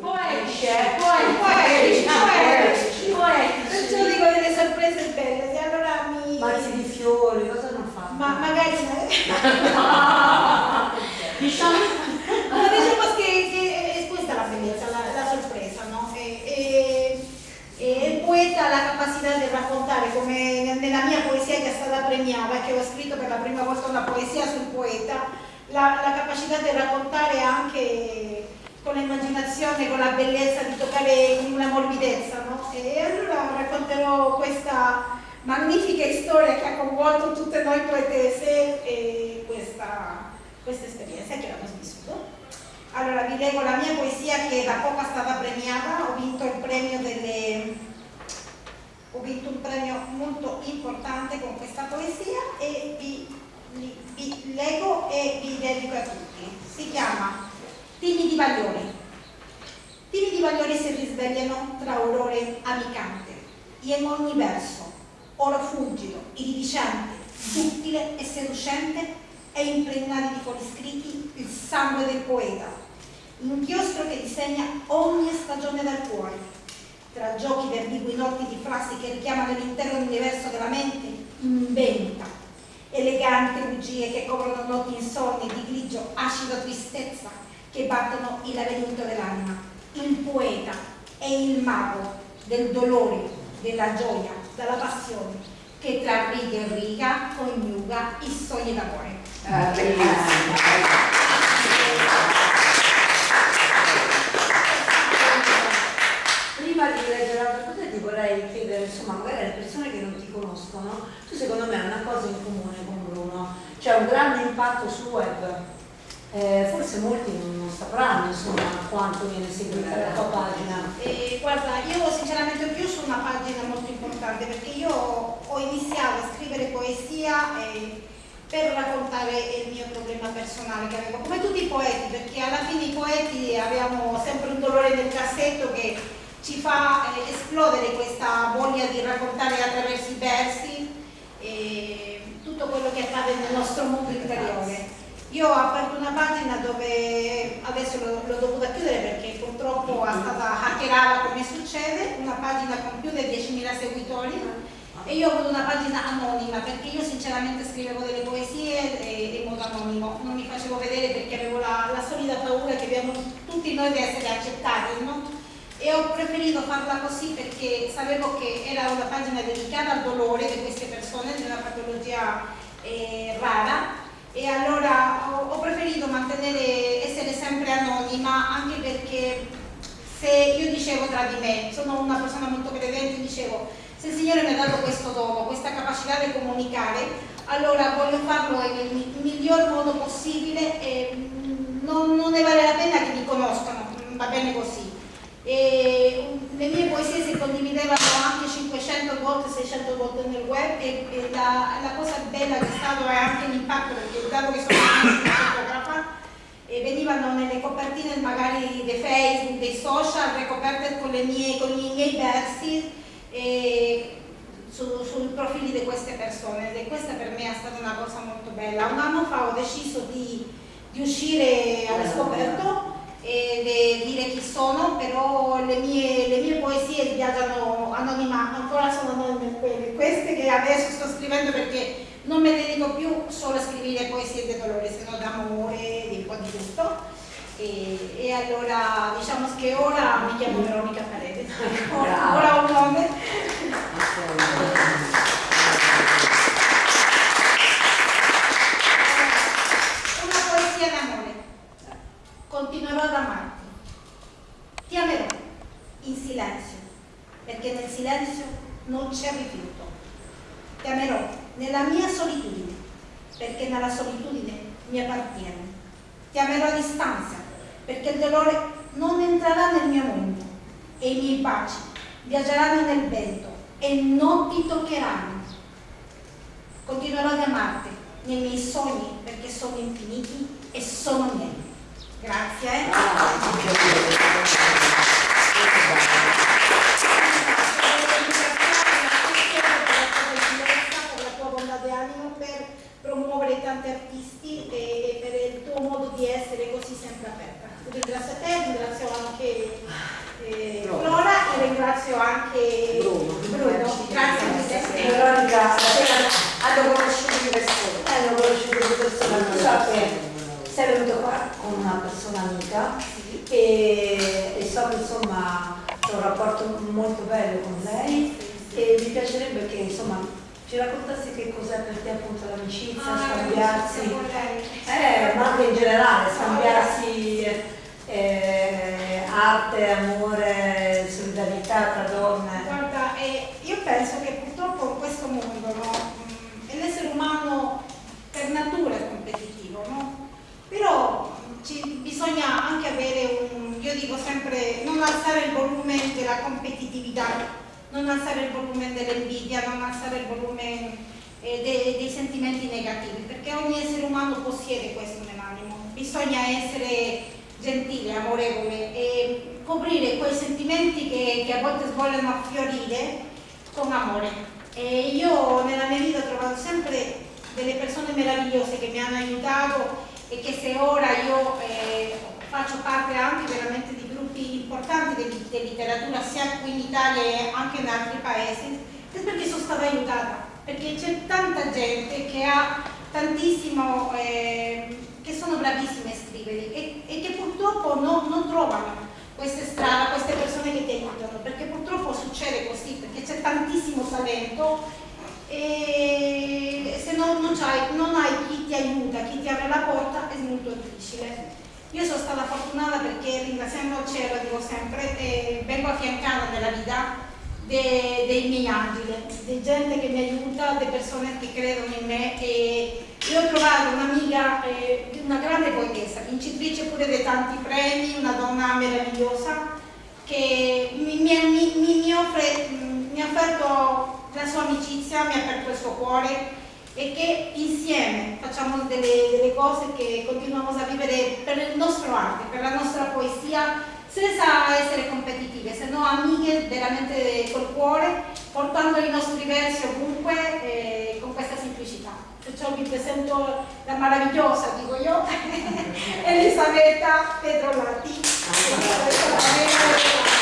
Poetici, eh, poetici, poetici, poetici. Perciò dico delle sorprese belle, e allora mi... Mazzi di fiori, cosa hanno fatto? Ma magari... Diciamo... No, diciamo che, che è questa la bellezza, la, la sorpresa, no? E, e, e il poeta ha la capacità di raccontare, come nella mia poesia che è stata premiata, che ho scritto per la prima volta una poesia sul poeta, la, la capacità di raccontare anche con l'immaginazione, con la bellezza, di toccare con una morbidezza, no? E allora racconterò questa magnifica storia che ha coinvolto tutte noi poetese e questa, questa esperienza che abbiamo vissuto. Allora vi leggo la mia poesia che da poco è stata premiata, ho vinto il premio delle ho vinto un premio molto importante con questa poesia e vi, vi, vi leggo e vi dedico a tutti. Si chiama Timidi Bagliori. Timidi Bagliori si risvegliano tra aurore amicante, in ogni verso, oro fulgido, iridicente, duttile e seducente e impregnati di fuori scritti il sangue del poeta, inchiostro che disegna ogni stagione del cuore, tra giochi verbigui notti di frasi che richiamano l'intero universo della mente, inventa, elegante bugie che coprono notti insonni di grigio acido tristezza che battono il labirinto dell'anima. Il poeta è il mago del dolore, della gioia, della passione, che tra riga e riga coniuga i sogni d'amore. Ah. Prima di leggere l'altra cosa ti vorrei chiedere, insomma, magari alle persone che non ti conoscono, tu secondo me hai una cosa in comune con Bruno, c'è un grande impatto sul web. Eh, forse molti non sapranno insomma quanto viene seguita la tua pagina. E, guarda, io sinceramente ho chiuso una pagina molto importante perché io ho iniziato a scrivere poesia eh, per raccontare il mio problema personale che avevo, come tutti i poeti, perché alla fine i poeti abbiamo sempre un dolore nel cassetto che ci fa eh, esplodere questa voglia di raccontare attraverso i versi eh, tutto quello che accade nel nostro mondo interiore. Io ho aperto una pagina dove adesso l'ho dovuta chiudere perché purtroppo è stata hackerata come succede, una pagina con più di 10.000 seguitori. E io ho avuto una pagina anonima perché io sinceramente scrivevo delle poesie in modo anonimo, non mi facevo vedere perché avevo la, la solida paura che abbiamo tutti noi di essere accettati, no? E ho preferito farla così perché sapevo che era una pagina dedicata al dolore di queste persone di una patologia eh, rara e allora ho, preferito mantenere, essere sempre anonima anche perché se io dicevo tra di me, sono una persona molto credente, dicevo se il Signore mi ha dato questo dono, questa capacità di comunicare, allora voglio farlo nel miglior modo possibile e non, non ne vale la pena che mi conoscano, va bene così. E le mie poesie si condividevano anche 500 volte, 600 volte nel web e, e la, la, cosa bella che è stato è anche l'impatto perché dato che sono una fotografa e venivano nelle copertine magari dei Facebook, dei social ricoperte con, mie, con i miei versi e, su, sui profili di queste persone e questa per me è stata una cosa molto bella. Un anno fa ho deciso di, di uscire allo scoperto e dire chi sono, però le mie, le mie poesie viaggiano anonima, ancora sono anonime quelle, queste che adesso sto scrivendo perché non mi dedico più solo a scrivere poesie di dolore, se no d'amore, di un po' di tutto. E, e, allora diciamo che ora mi chiamo Veronica Paredes, ora, ora ho un nome. Una poesia d'amore. Continuerò ad amarti. Ti amerò in silenzio, perché nel silenzio non c'è rifiuto. Ti amerò nella mia solitudine, perché nella solitudine mi appartiene. Ti amerò a distanza, perché il dolore non entrerà nel mio mondo e i miei baci viaggeranno nel vento e non ti toccheranno. Continuerò ad amarti nei miei sogni perché sono infiniti e sono miei. Grazie. Eh. per la tua bontà di animo, per promuovere tanti artisti e per il tuo modo di essere così sempre aperta. Ringrazio te, ringrazio anche so che insomma ho un rapporto molto bello con lei e mi piacerebbe che insomma ci raccontassi che cos'è per te appunto l'amicizia, Ah, scambiarsi, eh, ma anche in generale, scambiarsi eh, arte, amore, solidarietà tra donne. Guarda, eh, io penso che purtroppo in questo mondo no, mh, l'essere umano per natura è competitivo, no? però mh, ci, bisogna anche avere un, io dico sempre, non alzare il volume della competitività, non alzare il volume dell'invidia, non alzare il volume eh, dei, dei sentimenti negativi, perché ogni essere umano possiede questo nell'animo, bisogna essere gentile, amorevole e coprire quei sentimenti che, che a volte vogliono affiorire con amore. E io nella mia vita ho trovato sempre delle persone meravigliose che mi hanno aiutato e che se ora io eh, faccio parte anche veramente di gruppi importanti di, di letteratura sia qui in Italia che anche in altri paesi, è perché sono stata aiutata, perché c'è tanta gente che ha tantissimo, eh, che sono bravissime a scrivere e, e che purtroppo no, non trovano queste strade, queste persone che ti aiutano, perché purtroppo succede così, perché c'è tantissimo talento e se no, non, hai, non hai chi ti aiuta, chi ti apre la porta è molto difficile. Io sono stata fortunata perché ringraziando il cielo, dico sempre, eh, vengo affiancata nella vita de, dei miei angeli, di gente che mi aiuta, di persone che credono in me e io ho trovato un'amica, eh, una grande poetessa, vincitrice pure di tanti premi, una donna meravigliosa che mi, mi, mi, mi offre, mi ha offerto la sua amicizia, mi ha aperto il suo cuore e che insieme facciamo delle, delle cose che continuiamo a vivere per il nostro arte, per la nostra poesia, senza essere competitive, se no amiche veramente col cuore, portando i nostri versi ovunque eh, con questa semplicità. Perciò vi presento la meravigliosa, dico io, Elisabetta Pedrolati.